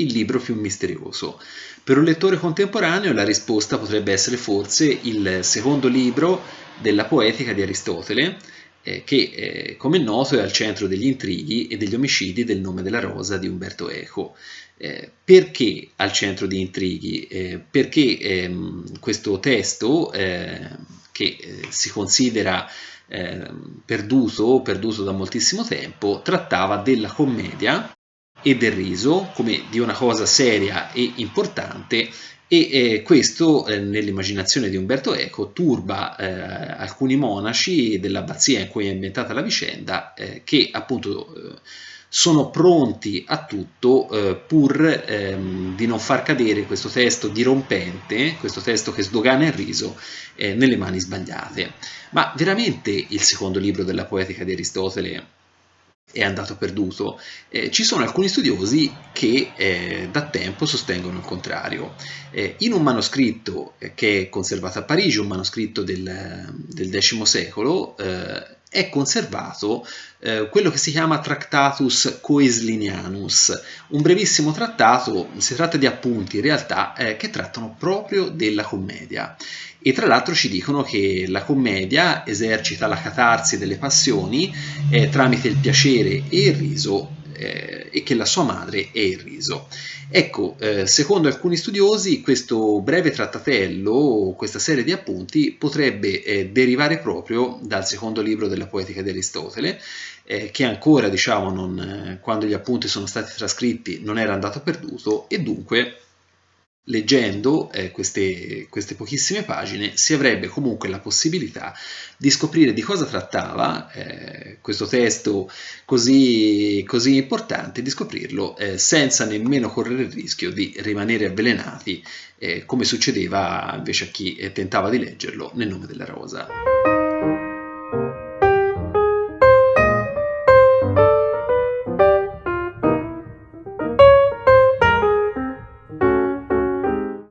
il libro più misterioso? Per un lettore contemporaneo la risposta potrebbe essere forse il secondo libro della poetica di Aristotele, eh, che eh, come è noto è al centro degli intrighi e degli omicidi del nome della rosa di Umberto Eco. Eh, perché al centro di intrighi? Eh, perché ehm, questo testo, eh, che si considera perduto, perduto da moltissimo tempo, trattava della commedia e del riso come di una cosa seria e importante e eh, questo eh, nell'immaginazione di Umberto Eco turba eh, alcuni monaci dell'abbazia in cui è ambientata la vicenda eh, che appunto eh, sono pronti a tutto eh, pur ehm, di non far cadere questo testo dirompente, questo testo che sdogana il riso, nelle mani sbagliate. Ma veramente il secondo libro della poetica di Aristotele è andato perduto. Eh, ci sono alcuni studiosi che eh, da tempo sostengono il contrario. Eh, in un manoscritto eh, che è conservato a Parigi, un manoscritto del, del X secolo, eh, è conservato eh, quello che si chiama Tractatus Coeslinianus, un brevissimo trattato, si tratta di appunti in realtà eh, che trattano proprio della commedia. E tra l'altro ci dicono che la commedia esercita la catarsi delle passioni eh, tramite il piacere e il riso eh, e che la sua madre è il riso. Ecco, eh, secondo alcuni studiosi questo breve trattatello, questa serie di appunti, potrebbe eh, derivare proprio dal secondo libro della poetica di Aristotele, eh, che ancora, diciamo, non, eh, quando gli appunti sono stati trascritti non era andato perduto e dunque Leggendo eh, queste, queste, pochissime pagine si avrebbe comunque la possibilità di scoprire di cosa trattava eh, questo testo così, così, importante, di scoprirlo eh, senza nemmeno correre il rischio di rimanere avvelenati eh, come succedeva invece a chi eh, tentava di leggerlo nel nome della rosa.